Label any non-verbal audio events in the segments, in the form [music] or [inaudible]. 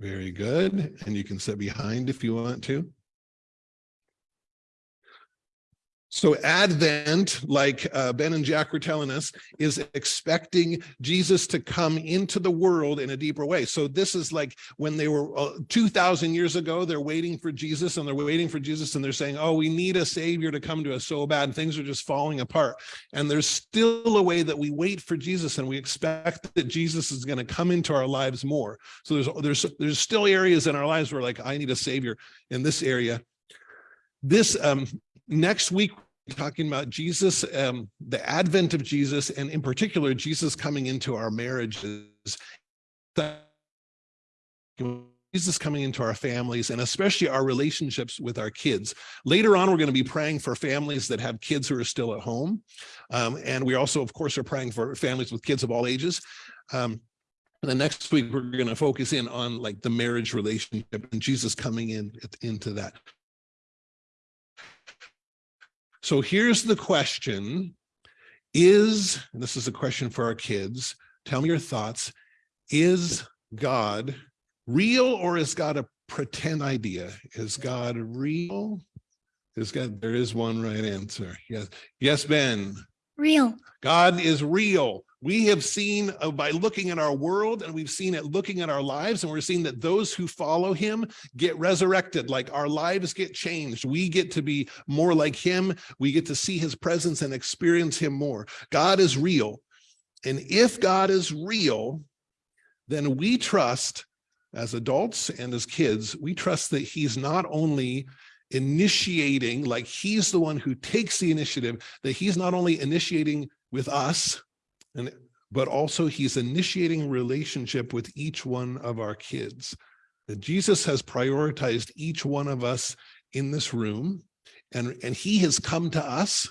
Very good. And you can sit behind if you want to. So Advent, like uh, Ben and Jack were telling us, is expecting Jesus to come into the world in a deeper way. So this is like when they were uh, 2000 years ago, they're waiting for Jesus and they're waiting for Jesus and they're saying, oh, we need a savior to come to us so bad and things are just falling apart. And there's still a way that we wait for Jesus and we expect that Jesus is going to come into our lives more. So there's, there's, there's still areas in our lives where like, I need a savior in this area. This um, next week talking about Jesus, um, the advent of Jesus, and in particular, Jesus coming into our marriages, Jesus coming into our families, and especially our relationships with our kids. Later on, we're going to be praying for families that have kids who are still at home. Um, and we also, of course, are praying for families with kids of all ages. Um, and then next week, we're going to focus in on like the marriage relationship and Jesus coming in into that. So here's the question. Is, this is a question for our kids, tell me your thoughts. Is God real or is God a pretend idea? Is God real? Is God, there is one right answer. Yes. Yes, Ben. Real. God is real. We have seen uh, by looking at our world and we've seen it looking at our lives and we're seeing that those who follow him get resurrected, like our lives get changed. We get to be more like him. We get to see his presence and experience him more. God is real. And if God is real, then we trust as adults and as kids, we trust that he's not only initiating, like he's the one who takes the initiative, that he's not only initiating with us, and but also he's initiating relationship with each one of our kids. That Jesus has prioritized each one of us in this room, and, and he has come to us.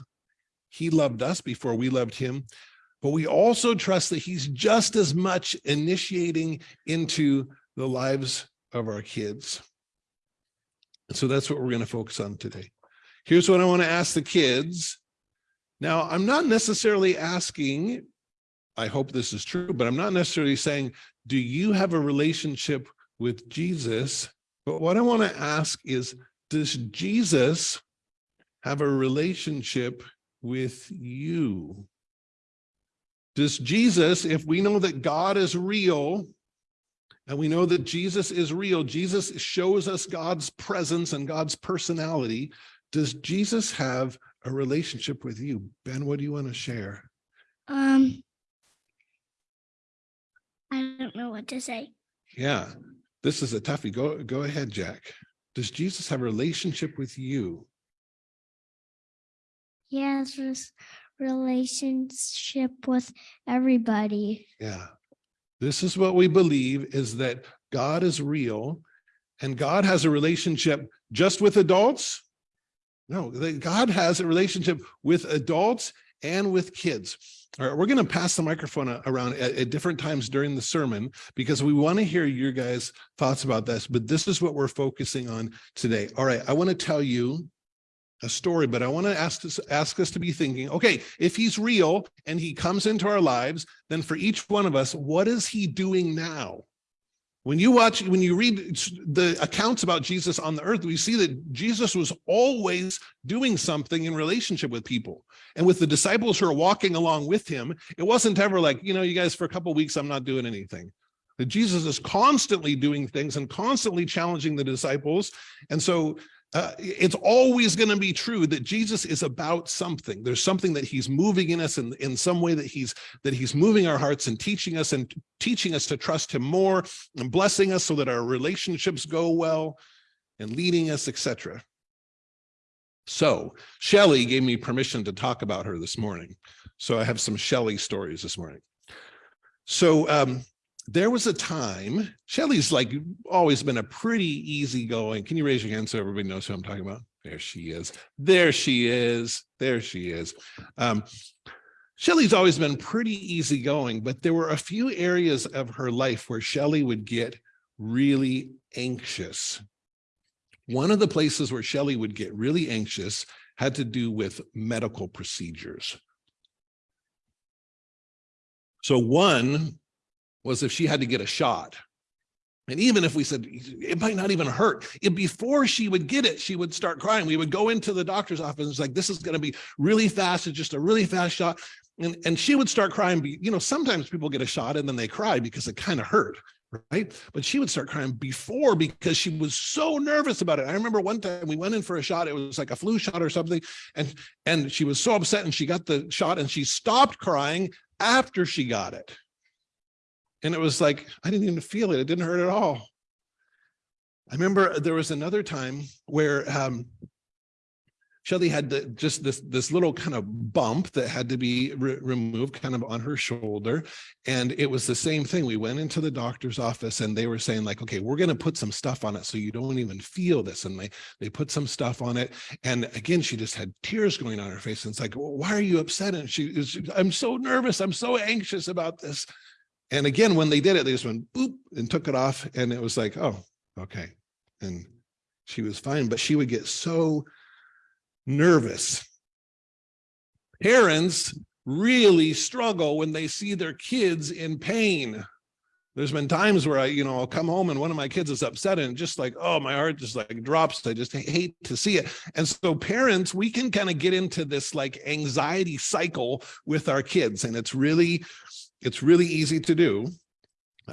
He loved us before we loved him, but we also trust that he's just as much initiating into the lives of our kids. And so that's what we're going to focus on today. Here's what I want to ask the kids. Now, I'm not necessarily asking I hope this is true, but I'm not necessarily saying, do you have a relationship with Jesus? But what I want to ask is, does Jesus have a relationship with you? Does Jesus, if we know that God is real, and we know that Jesus is real, Jesus shows us God's presence and God's personality, does Jesus have a relationship with you? Ben, what do you want to share? Um, I don't know what to say. Yeah, this is a toughie. Go, go ahead, Jack. Does Jesus have a relationship with you? He has this relationship with everybody. Yeah. This is what we believe is that God is real and God has a relationship just with adults. No, God has a relationship with adults and with kids. All right, we're going to pass the microphone around at, at, different times during the sermon because we want to hear your guys' thoughts about this, but this is what we're focusing on today. All right, I want to tell you a story, but I want to ask ask us to be thinking, okay, if he's real and he comes into our lives, then for each one of us, what is he doing now? When you watch, when you read the accounts about Jesus on the earth, we see that Jesus was always doing something in relationship with people. And with the disciples who are walking along with him, it wasn't ever like, you know, you guys, for a couple weeks, I'm not doing anything. That Jesus is constantly doing things and constantly challenging the disciples. And so uh, it's always going to be true that Jesus is about something. There's something that he's moving in us in, in some way that he's that he's moving our hearts and teaching us and teaching us to trust him more and blessing us so that our relationships go well and leading us, etc. So Shelly gave me permission to talk about her this morning. So I have some Shelly stories this morning. So um, there was a time, Shelly's like always been a pretty easygoing. Can you raise your hand so everybody knows who I'm talking about? There she is. There she is. There she is. Um, Shelly's always been pretty easygoing, but there were a few areas of her life where Shelly would get really anxious. One of the places where Shelly would get really anxious had to do with medical procedures. So one was if she had to get a shot. And even if we said it might not even hurt, it, before she would get it, she would start crying. We would go into the doctor's office. and It's like, this is going to be really fast. It's just a really fast shot. And, and she would start crying. You know, sometimes people get a shot and then they cry because it kind of hurt. Right. But she would start crying before because she was so nervous about it. I remember one time we went in for a shot. It was like a flu shot or something. And, and she was so upset and she got the shot and she stopped crying after she got it. And it was like, I didn't even feel it. It didn't hurt at all. I remember there was another time where um, Shelly had the, just this, this little kind of bump that had to be re removed kind of on her shoulder. And it was the same thing. We went into the doctor's office and they were saying like, okay, we're going to put some stuff on it so you don't even feel this. And they, they put some stuff on it. And again, she just had tears going on her face. And it's like, well, why are you upset? And she is, I'm so nervous. I'm so anxious about this. And again, when they did it, they just went boop and took it off. And it was like, oh, okay. And she was fine, but she would get so nervous. Parents really struggle when they see their kids in pain. There's been times where I, you know, I'll come home and one of my kids is upset and just like, oh, my heart just like drops. I just hate to see it. And so parents, we can kind of get into this like anxiety cycle with our kids. And it's really, it's really easy to do.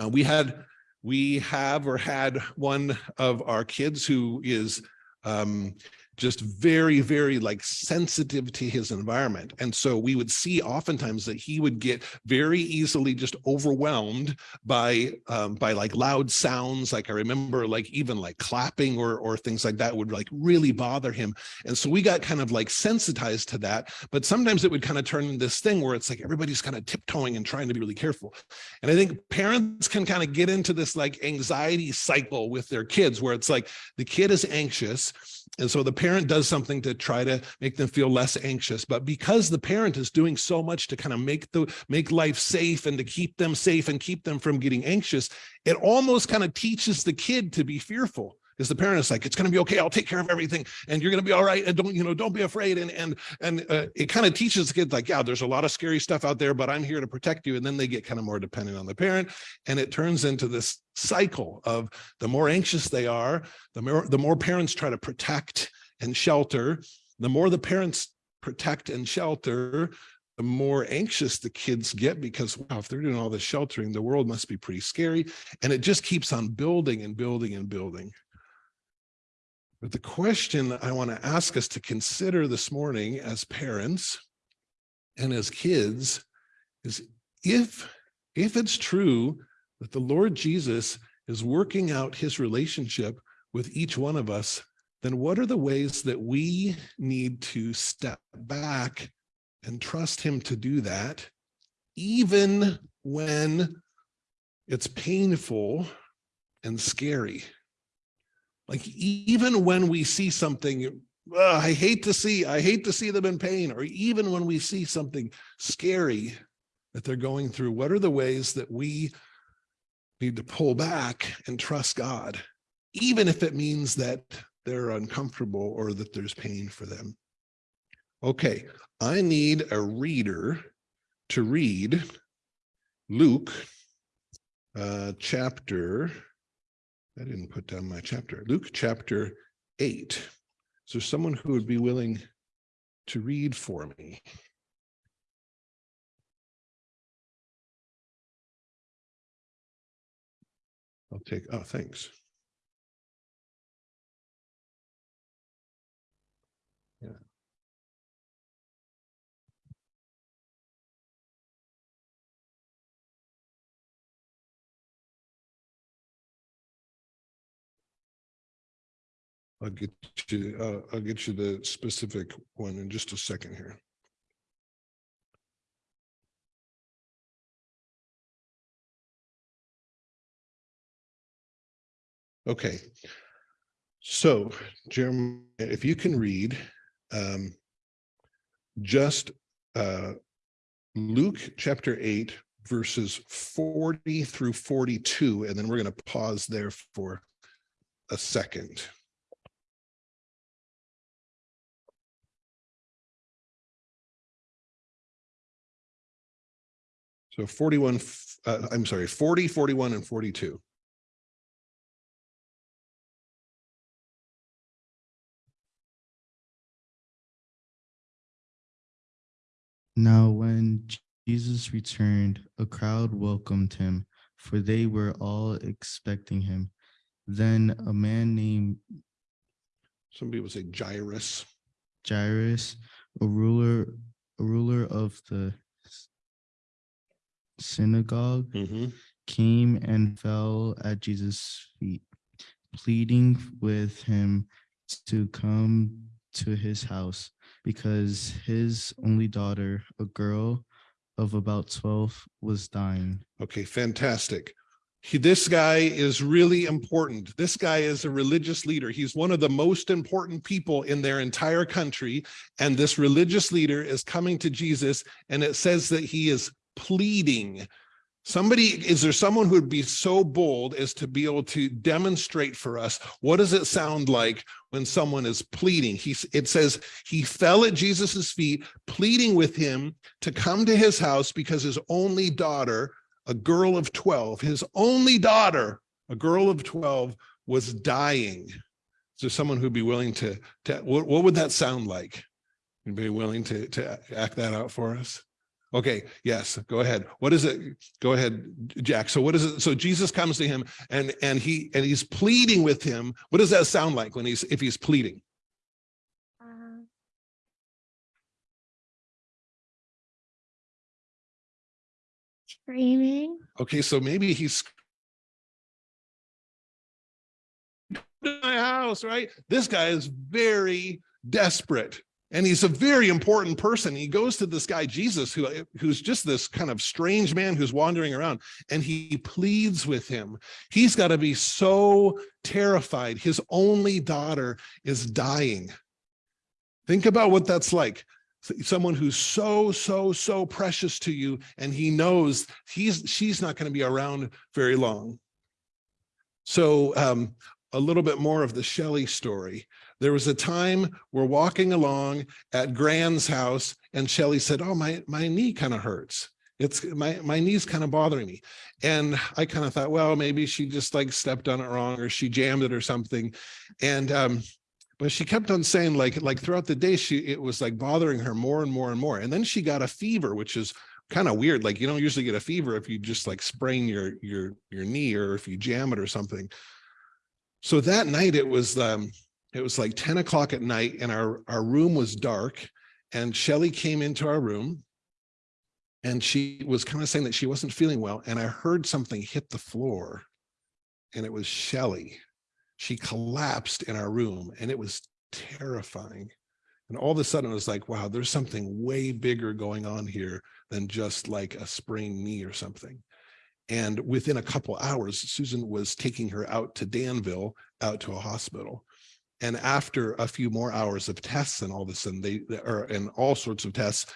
Uh, we had, we have or had one of our kids who is um, just very, very like sensitive to his environment. And so we would see oftentimes that he would get very easily just overwhelmed by um, by like loud sounds. Like I remember like even like clapping or or things like that would like really bother him. And so we got kind of like sensitized to that. But sometimes it would kind of turn into this thing where it's like everybody's kind of tiptoeing and trying to be really careful. And I think parents can kind of get into this like anxiety cycle with their kids where it's like the kid is anxious and so the parent does something to try to make them feel less anxious. But because the parent is doing so much to kind of make the make life safe and to keep them safe and keep them from getting anxious, it almost kind of teaches the kid to be fearful. Because the parent is like, it's going to be okay. I'll take care of everything, and you're going to be all right. And don't, you know, don't be afraid. And and and uh, it kind of teaches the kids like, yeah, there's a lot of scary stuff out there, but I'm here to protect you. And then they get kind of more dependent on the parent, and it turns into this cycle of the more anxious they are, the more the more parents try to protect and shelter. The more the parents protect and shelter, the more anxious the kids get because wow, if they're doing all this sheltering, the world must be pretty scary. And it just keeps on building and building and building. But the question I want to ask us to consider this morning as parents and as kids is if, if it's true that the Lord Jesus is working out his relationship with each one of us, then what are the ways that we need to step back and trust him to do that, even when it's painful and scary? Like even when we see something, "Ugh, I hate to see, I hate to see them in pain, or even when we see something scary that they're going through, what are the ways that we need to pull back and trust God, even if it means that they're uncomfortable or that there's pain for them? Okay, I need a reader to read Luke uh, chapter I didn't put down my chapter. Luke chapter eight. Is there someone who would be willing to read for me? I'll take, oh, thanks. I'll get you, uh, I'll get you the specific one in just a second here. Okay. So Jeremiah, if you can read um, just uh, Luke chapter eight, verses 40 through 42, and then we're going to pause there for a second. So 41, uh, I'm sorry, 40, 41, and 42. Now, when Jesus returned, a crowd welcomed him, for they were all expecting him. Then a man named somebody was say Jairus. Jairus, a ruler, a ruler of the synagogue, Mhm. came and fell at Jesus' feet, pleading with him to come to his house because his only daughter, a girl of about 12, was dying. Okay, fantastic. He, this guy is really important. This guy is a religious leader. He's one of the most important people in their entire country. And this religious leader is coming to Jesus and it says that he is pleading. Somebody, is there someone who would be so bold as to be able to demonstrate for us? What does it sound like when someone is pleading? he it says he fell at Jesus's feet, pleading with him to come to his house because his only daughter a girl of 12, his only daughter, a girl of 12, was dying. Is there someone who'd be willing to, to what, what would that sound like? Anybody willing to, to act that out for us? Okay, yes, go ahead. What is it? Go ahead, Jack. So what is it? So Jesus comes to him and and he and he's pleading with him. What does that sound like when he's if he's pleading? Uh, Screaming. Okay, so maybe he's my house, right? This guy is very desperate. And he's a very important person. He goes to this guy, Jesus, who, who's just this kind of strange man who's wandering around, and he pleads with him. He's got to be so terrified. His only daughter is dying. Think about what that's like. Someone who's so, so, so precious to you, and he knows he's she's not going to be around very long. So um, a little bit more of the Shelley story. There was a time we're walking along at Gran's house and Shelley said, oh, my, my knee kind of hurts. It's my, my knee's kind of bothering me. And I kind of thought, well, maybe she just like stepped on it wrong or she jammed it or something. And, um, but she kept on saying like, like throughout the day, she, it was like bothering her more and more and more. And then she got a fever, which is kind of weird. Like you don't usually get a fever if you just like sprain your, your, your knee or if you jam it or something. So that night it was, um, it was like 10 o'clock at night and our, our room was dark and Shelly came into our room and she was kind of saying that she wasn't feeling well. And I heard something hit the floor and it was Shelly. She collapsed in our room and it was terrifying. And all of a sudden it was like, wow, there's something way bigger going on here than just like a sprained knee or something. And within a couple hours, Susan was taking her out to Danville, out to a hospital. And after a few more hours of tests and all of a sudden they, are and all sorts of tests,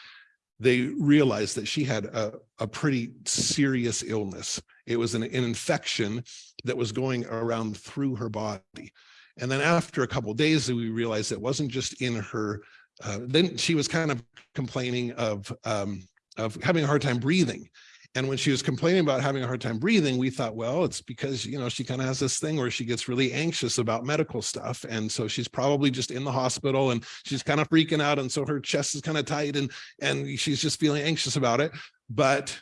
they realized that she had a, a pretty serious illness. It was an, an infection that was going around through her body. And then after a couple days, we realized it wasn't just in her, uh, then she was kind of complaining of, um, of having a hard time breathing. And when she was complaining about having a hard time breathing, we thought, well, it's because, you know, she kind of has this thing where she gets really anxious about medical stuff. And so she's probably just in the hospital and she's kind of freaking out. And so her chest is kind of tight and, and she's just feeling anxious about it. But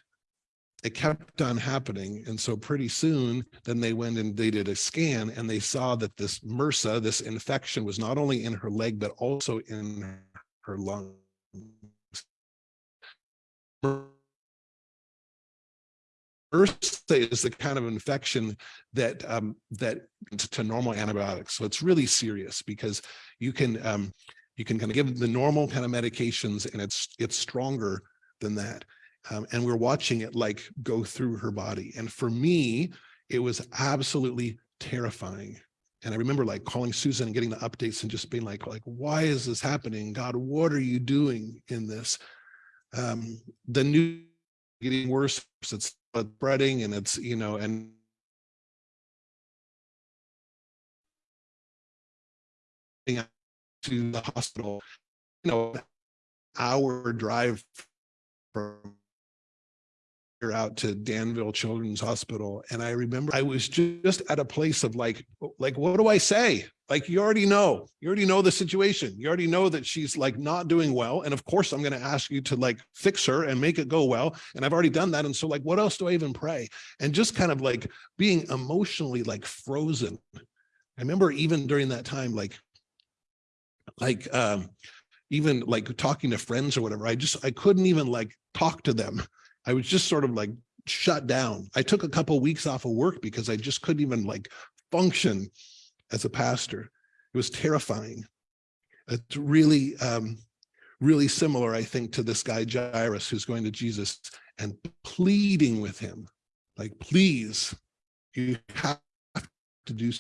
it kept on happening. And so pretty soon, then they went and they did a scan and they saw that this MRSA, this infection was not only in her leg, but also in her lungs. MRSA is the kind of infection that um, that to normal antibiotics. So it's really serious because you can um, you can kind of give the normal kind of medications and it's it's stronger than that. Um, and we're watching it like go through her body. And for me, it was absolutely terrifying. And I remember like calling Susan and getting the updates and just being like, like, why is this happening? God, what are you doing in this? Um, the new getting worse. It's spreading and it's, you know, and to the hospital, you know, hour drive from here out to Danville Children's Hospital. And I remember I was just at a place of like, like, what do I say? Like you already know, you already know the situation. You already know that she's like not doing well. And of course, I'm going to ask you to like fix her and make it go well. And I've already done that. And so like, what else do I even pray? And just kind of like being emotionally like frozen. I remember even during that time, like, like, um, even like talking to friends or whatever, I just, I couldn't even like talk to them. I was just sort of like shut down. I took a couple weeks off of work because I just couldn't even like function as a pastor. It was terrifying. It's really, um, really similar, I think, to this guy Jairus who's going to Jesus and pleading with him, like, please, you have to do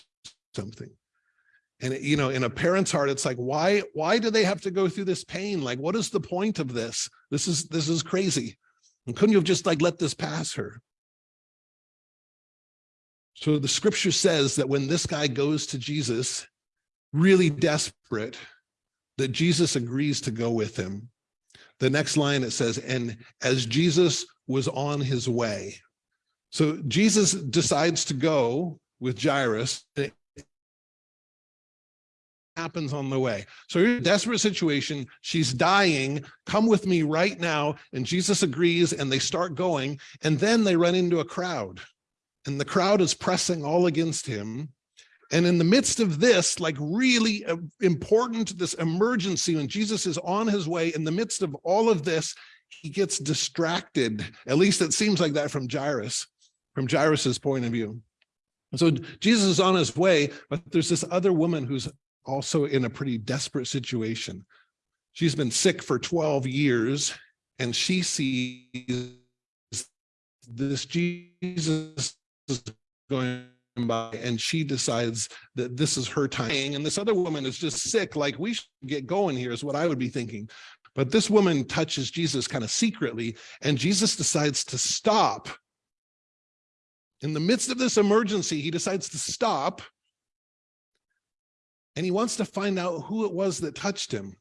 something. And, you know, in a parent's heart, it's like, why, why do they have to go through this pain? Like, what is the point of this? This is, this is crazy. And couldn't you have just like let this pass her? So the scripture says that when this guy goes to Jesus, really desperate, that Jesus agrees to go with him. The next line it says, and as Jesus was on his way. So Jesus decides to go with Jairus. and it happens on the way. So you're in a desperate situation. She's dying. Come with me right now. And Jesus agrees and they start going. And then they run into a crowd and the crowd is pressing all against him. And in the midst of this, like really uh, important, this emergency, when Jesus is on his way, in the midst of all of this, he gets distracted. At least it seems like that from Jairus, from Jairus's point of view. So Jesus is on his way, but there's this other woman who's also in a pretty desperate situation. She's been sick for 12 years and she sees this Jesus is going by and she decides that this is her time. And this other woman is just sick like we should get going here is what I would be thinking. But this woman touches Jesus kind of secretly and Jesus decides to stop. In the midst of this emergency he decides to stop and he wants to find out who it was that touched him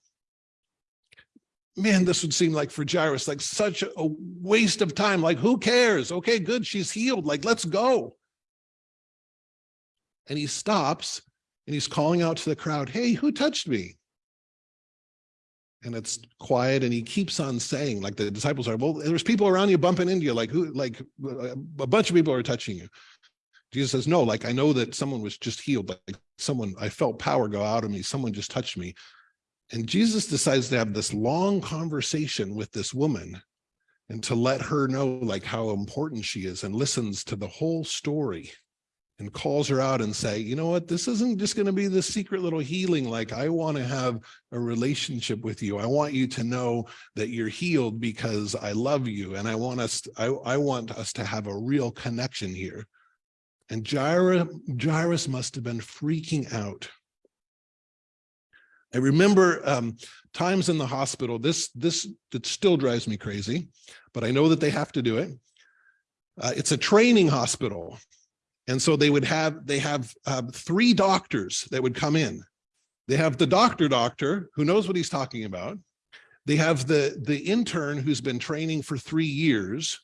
man, this would seem like for Jairus, like such a waste of time. Like, who cares? Okay, good. She's healed. Like, let's go. And he stops and he's calling out to the crowd, Hey, who touched me? And it's quiet. And he keeps on saying, like the disciples are, well, there's people around you bumping into you, like who, like a bunch of people are touching you. Jesus says, no, like I know that someone was just healed. Like someone, I felt power go out of me. Someone just touched me. And Jesus decides to have this long conversation with this woman and to let her know like how important she is and listens to the whole story and calls her out and say, you know what, this isn't just going to be this secret little healing. Like I want to have a relationship with you. I want you to know that you're healed because I love you. And I want us, I, I want us to have a real connection here. And Jairus, Jairus must have been freaking out I remember um, times in the hospital, this, this, it still drives me crazy, but I know that they have to do it. Uh, it's a training hospital. And so they would have, they have uh, three doctors that would come in. They have the doctor doctor who knows what he's talking about. They have the, the intern who's been training for three years.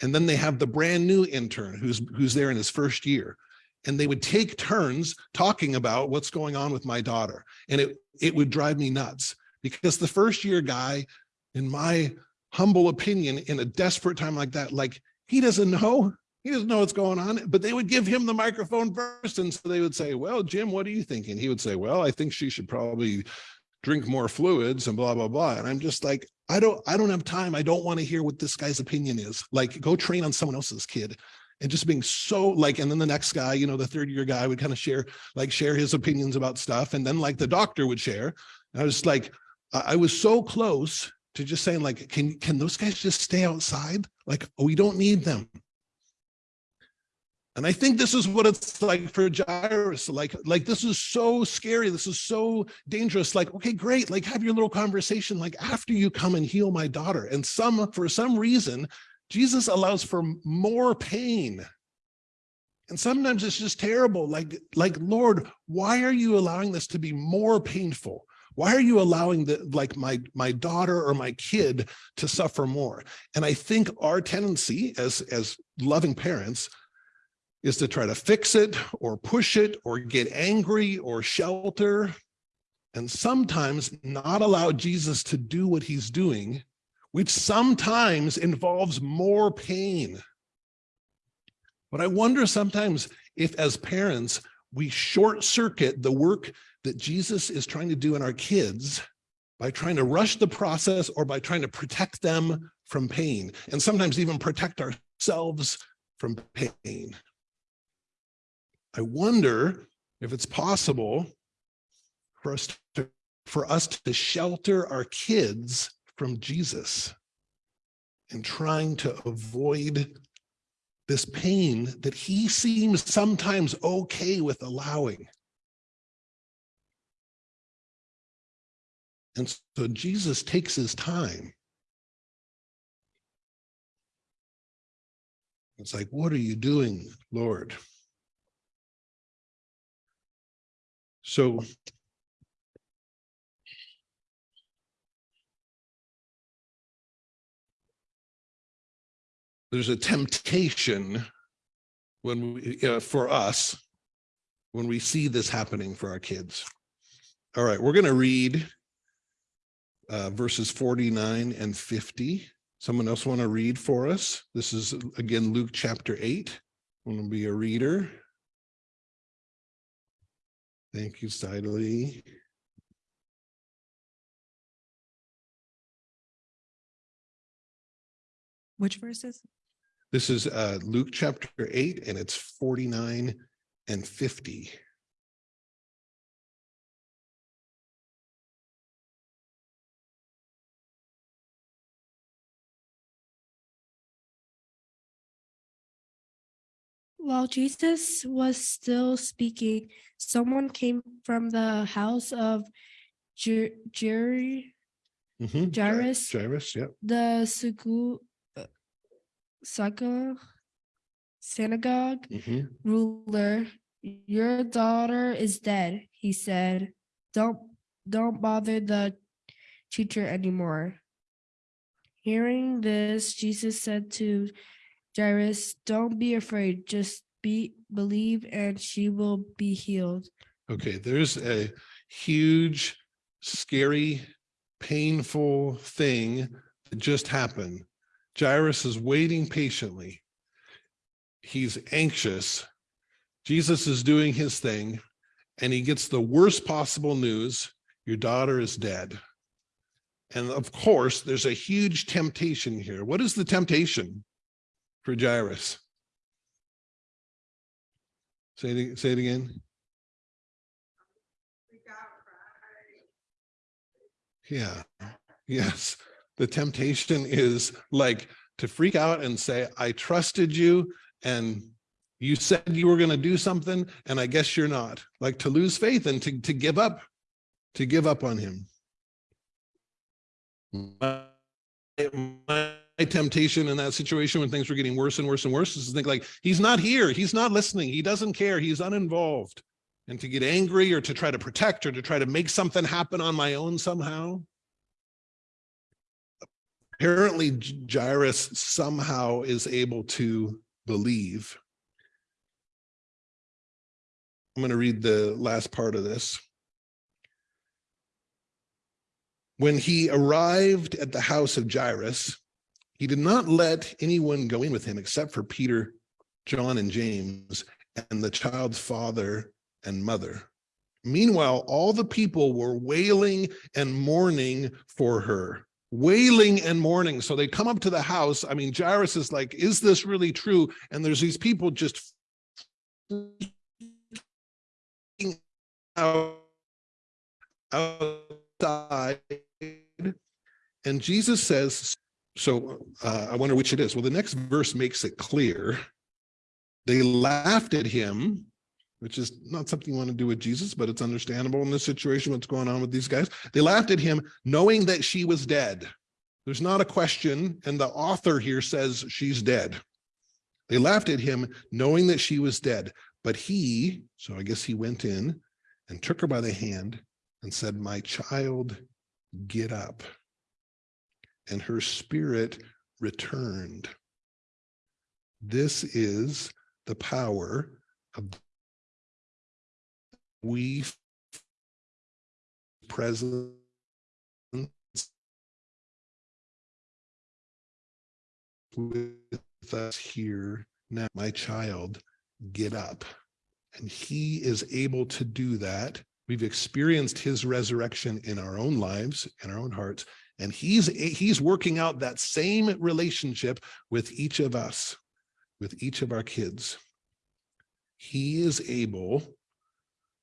And then they have the brand new intern who's, who's there in his first year and they would take turns talking about what's going on with my daughter. And it, it would drive me nuts because the first year guy, in my humble opinion, in a desperate time like that, like he doesn't know, he doesn't know what's going on, but they would give him the microphone first. And so they would say, well, Jim, what are you thinking? He would say, well, I think she should probably drink more fluids and blah, blah, blah. And I'm just like, I don't, I don't have time. I don't want to hear what this guy's opinion is. Like go train on someone else's kid and just being so like, and then the next guy, you know, the third year guy would kind of share, like share his opinions about stuff. And then like the doctor would share. And I was like, I was so close to just saying like, can, can those guys just stay outside? Like, oh, we don't need them. And I think this is what it's like for Jairus. Like, like this is so scary. This is so dangerous. Like, okay, great. Like have your little conversation. Like after you come and heal my daughter and some, for some reason, Jesus allows for more pain. And sometimes it's just terrible. Like, like, Lord, why are you allowing this to be more painful? Why are you allowing the like my my daughter or my kid to suffer more? And I think our tendency as as loving parents is to try to fix it or push it or get angry or shelter and sometimes not allow Jesus to do what he's doing, which sometimes involves more pain. But I wonder sometimes if as parents, we short circuit the work that Jesus is trying to do in our kids by trying to rush the process or by trying to protect them from pain and sometimes even protect ourselves from pain. I wonder if it's possible for us to, for us to shelter our kids from Jesus and trying to avoid this pain that he seems sometimes okay with allowing. And so Jesus takes his time. It's like, what are you doing, Lord? So there's a temptation when we, uh, for us, when we see this happening for our kids. All right, we're going to read uh, verses 49 and 50. Someone else want to read for us? This is again, Luke chapter 8. Want to be a reader? Thank you, Sidley. Which verses? This is uh, Luke chapter 8, and it's 49 and 50. While Jesus was still speaking, someone came from the house of Jer- Jerry, Mhm, Jairus? Jairus, yep. the Sugu, Saga, synagogue mhm. ruler. Your daughter is dead, he said. Don't don't bother the teacher anymore. Hearing this, Jesus said to Jairus, Don't be afraid, just be believe and she will be healed. Okay, there's a huge, scary, painful thing that just happened. Jairus is waiting patiently. He's anxious. Jesus is doing his thing, and he gets the worst possible news. Your daughter is dead. And of course, there's a huge temptation here. What is the temptation for Jairus? Say it, say it again. Yeah, yes. The temptation is like to freak out and say, I trusted you and you said you were going to do something and I guess you're not. Like to lose faith and to, to give up, to give up on him. My, my temptation in that situation when things were getting worse and worse and worse is to think like, he's not here. He's not listening. He doesn't care. He's uninvolved and to get angry or to try to protect or to try to make something happen on my own somehow. Apparently Jairus somehow is able to believe. I'm going to read the last part of this. When he arrived at the house of Jairus, he did not let anyone go in with him except for Peter, John, and James, and the child's father and mother. Meanwhile, all the people were wailing and mourning for her, wailing and mourning. So they come up to the house. I mean, Jairus is like, is this really true? And there's these people just out, outside. And Jesus says, so uh, I wonder which it is. Well, the next verse makes it clear. They laughed at him which is not something you want to do with Jesus, but it's understandable in this situation, what's going on with these guys. They laughed at him knowing that she was dead. There's not a question. And the author here says she's dead. They laughed at him knowing that she was dead. But he, so I guess he went in and took her by the hand and said, my child, get up. And her spirit returned. This is the power of we present with us here now, my child, get up. And he is able to do that. We've experienced his resurrection in our own lives, in our own hearts, and he's he's working out that same relationship with each of us, with each of our kids. He is able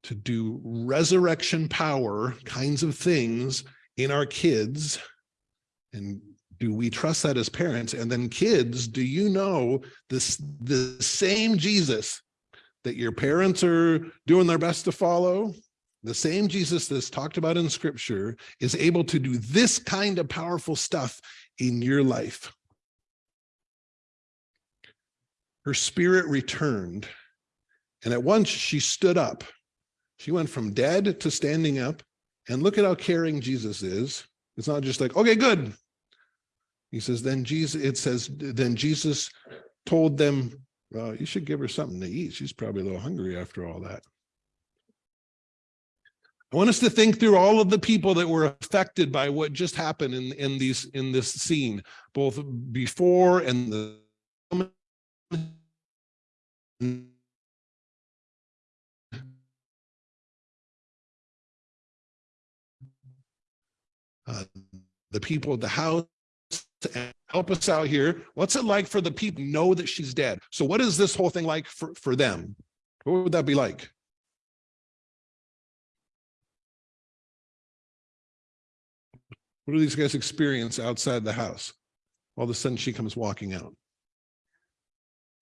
to do resurrection power kinds of things in our kids. And do we trust that as parents? And then kids, do you know this the same Jesus that your parents are doing their best to follow? The same Jesus that's talked about in scripture is able to do this kind of powerful stuff in your life. Her spirit returned, and at once she stood up. She went from dead to standing up, and look at how caring Jesus is. It's not just like, okay, good. He says, then Jesus, it says, then Jesus told them, well, you should give her something to eat. She's probably a little hungry after all that. I want us to think through all of the people that were affected by what just happened in, in these in this scene, both before and the uh, the people of the house help us out here. What's it like for the people know that she's dead? So what is this whole thing like for, for them? What would that be like? What do these guys experience outside the house? All of a sudden she comes walking out.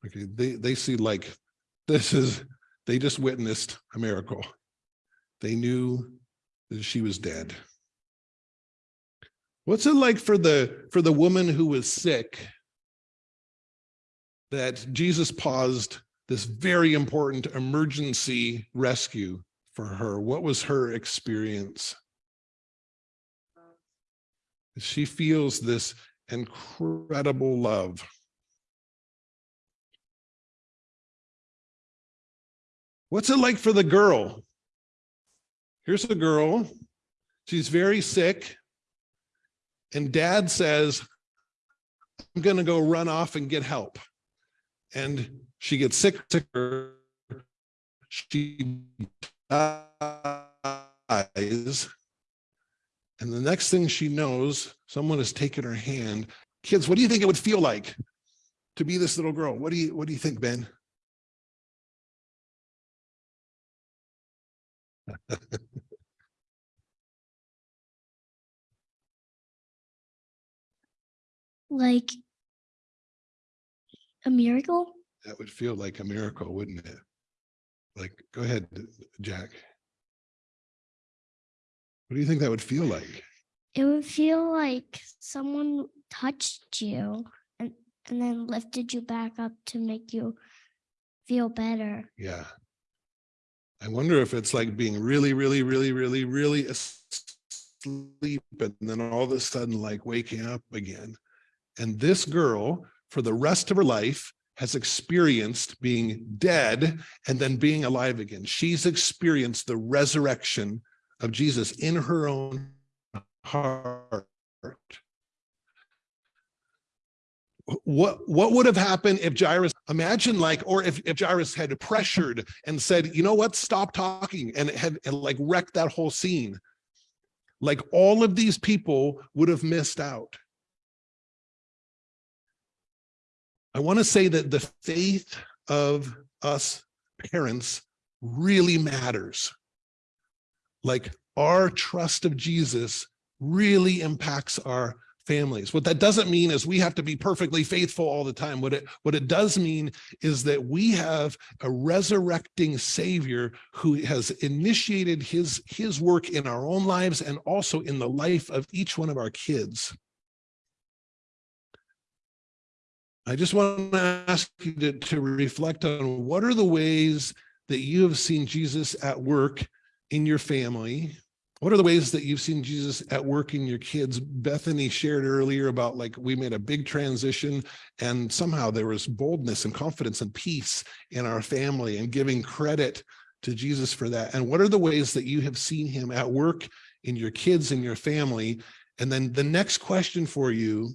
Okay, they, they see like, this is, they just witnessed a miracle. They knew that she was dead. What's it like for the, for the woman who was sick that Jesus paused this very important emergency rescue for her? What was her experience? She feels this incredible love. What's it like for the girl? Here's the girl. She's very sick. And dad says, I'm going to go run off and get help. And she gets sick, sicker. She dies. And the next thing she knows, someone has taken her hand. Kids, what do you think it would feel like to be this little girl? What do you what do you think, Ben? [laughs] like a miracle. that would feel like a miracle, wouldn't it? Like, go ahead, Jack. What do you think that would feel like? It would feel like someone touched you and, and then lifted you back up to make you feel better. Yeah. I wonder if it's like being really, really, really, really, really asleep and then all of a sudden like waking up again. And this girl, for the rest of her life, has experienced being dead and then being alive again. She's experienced the resurrection of Jesus in her own heart. What what would have happened if Jairus imagine like or if, if Jairus had pressured and said, you know what, stop talking and had and like wrecked that whole scene. Like all of these people would have missed out. I want to say that the faith of us parents really matters. Like our trust of Jesus really impacts our families. What that doesn't mean is we have to be perfectly faithful all the time. What it, what it does mean is that we have a resurrecting savior who has initiated his, his work in our own lives and also in the life of each one of our kids. I just want to ask you to, to reflect on what are the ways that you have seen Jesus at work in your family What are the ways that you've seen Jesus at work in your kids? Bethany shared earlier about like we made a big transition and somehow there was boldness and confidence and peace in our family and giving credit to Jesus for that. And what are the ways that you have seen him at work in your kids and your family? And then the next question for you,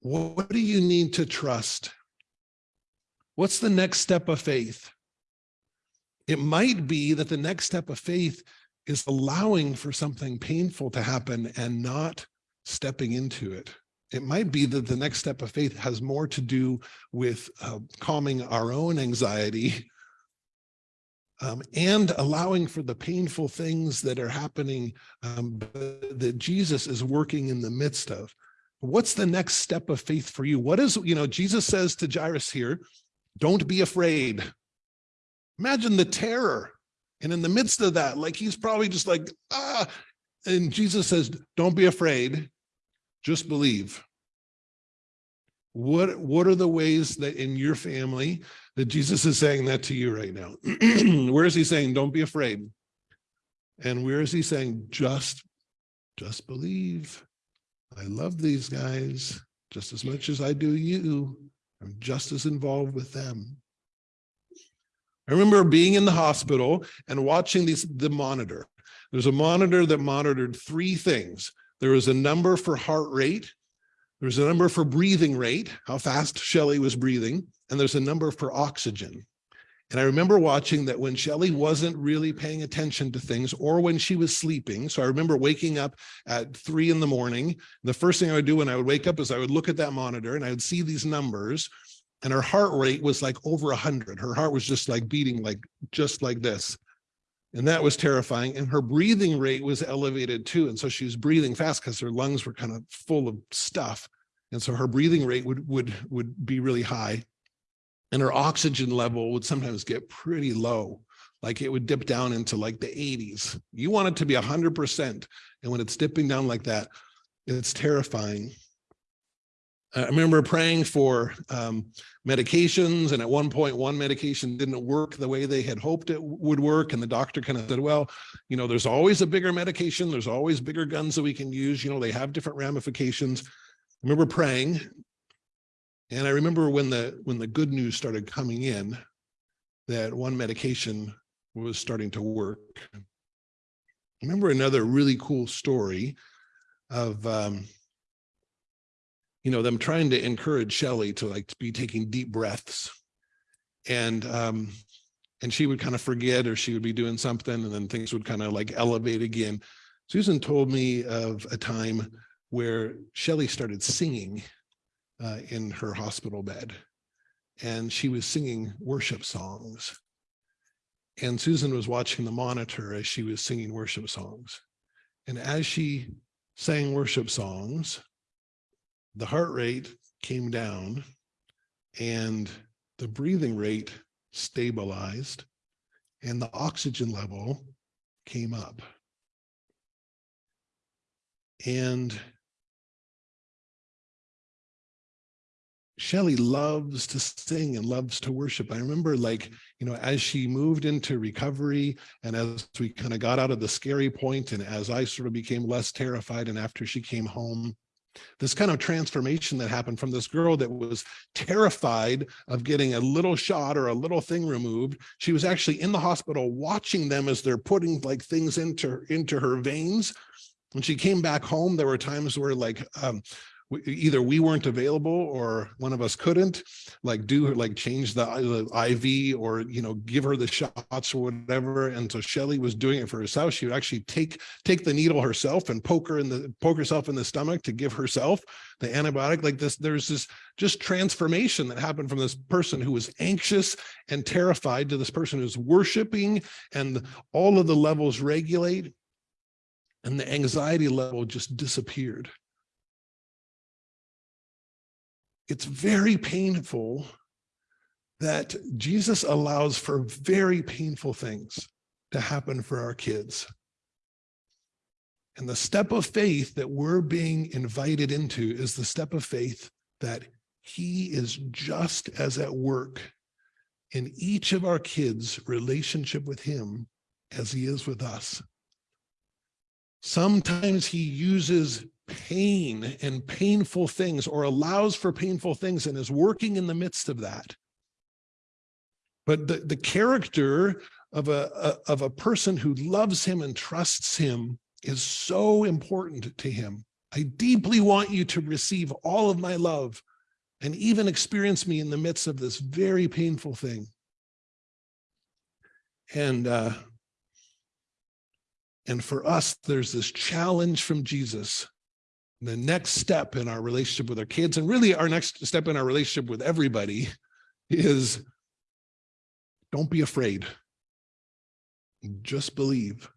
what do you need to trust? What's the next step of faith? It might be that the next step of faith is allowing for something painful to happen and not stepping into it. It might be that the next step of faith has more to do with uh, calming our own anxiety um, and allowing for the painful things that are happening um, that Jesus is working in the midst of. What's the next step of faith for you? What is, you know, Jesus says to Jairus here, don't be afraid. Imagine the terror. And in the midst of that, like he's probably just like, ah, and Jesus says, don't be afraid, just believe. What, what are the ways that in your family that Jesus is saying that to you right now? [clears throat] where is he saying, don't be afraid? And where is he saying, just, just believe. I love these guys just as much as I do you. I'm just as involved with them. I remember being in the hospital and watching these, the monitor. There's a monitor that monitored three things. There was a number for heart rate. There was a number for breathing rate, how fast Shelley was breathing, and there's a number for oxygen. And I remember watching that when Shelley wasn't really paying attention to things or when she was sleeping. So I remember waking up at three in the morning. The first thing I would do when I would wake up is I would look at that monitor and I would see these numbers and her heart rate was like over a hundred. Her heart was just like beating like just like this. And that was terrifying. And her breathing rate was elevated too. And so she was breathing fast because her lungs were kind of full of stuff. And so her breathing rate would, would, would be really high. And her oxygen level would sometimes get pretty low. Like it would dip down into like the 80s. You want it to be 100%. And when it's dipping down like that, it's terrifying. I remember praying for um, medications and at one point one medication didn't work the way they had hoped it would work and the doctor kind of said well you know there's always a bigger medication there's always bigger guns that we can use you know they have different ramifications I remember praying and I remember when the when the good news started coming in that one medication was starting to work I remember another really cool story of um, you know, them trying to encourage Shelley to like to be taking deep breaths. And um, and she would kind of forget or she would be doing something and then things would kind of like elevate again. Susan told me of a time where Shelley started singing uh, in her hospital bed and she was singing worship songs. And Susan was watching the monitor as she was singing worship songs. And as she sang worship songs, the heart rate came down and the breathing rate stabilized and the oxygen level came up. And Shelley loves to sing and loves to worship. I remember like, you know, as she moved into recovery and as we kind of got out of the scary point and as I sort of became less terrified and after she came home, this kind of transformation that happened from this girl that was terrified of getting a little shot or a little thing removed. She was actually in the hospital watching them as they're putting like things into, into her veins. When she came back home, there were times where like um, we- either we weren't available or one of us couldn't like do like change the, the IV or you know give her the shots or whatever. And so Shelley was doing it for herself. She would actually take take the needle herself and poke her in the poke herself in the stomach to give herself the antibiotic. Like this there's this just transformation that happened from this person who was anxious and terrified to this person who's worshiping and all of the levels regulate and the anxiety level just disappeared it's very painful that Jesus allows for very painful things to happen for our kids. And the step of faith that we're being invited into is the step of faith that he is just as at work in each of our kids' relationship with him as he is with us. Sometimes he uses pain and painful things or allows for painful things and is working in the midst of that. But the, the character of a, a- of a person who loves him and trusts him is so important to him. I deeply want you to receive all of my love and even experience me in the midst of this very painful thing. And uh, and for us, there's this challenge from Jesus. The next step in our relationship with our kids, and really our next step in our relationship with everybody, is don't be afraid. Just believe.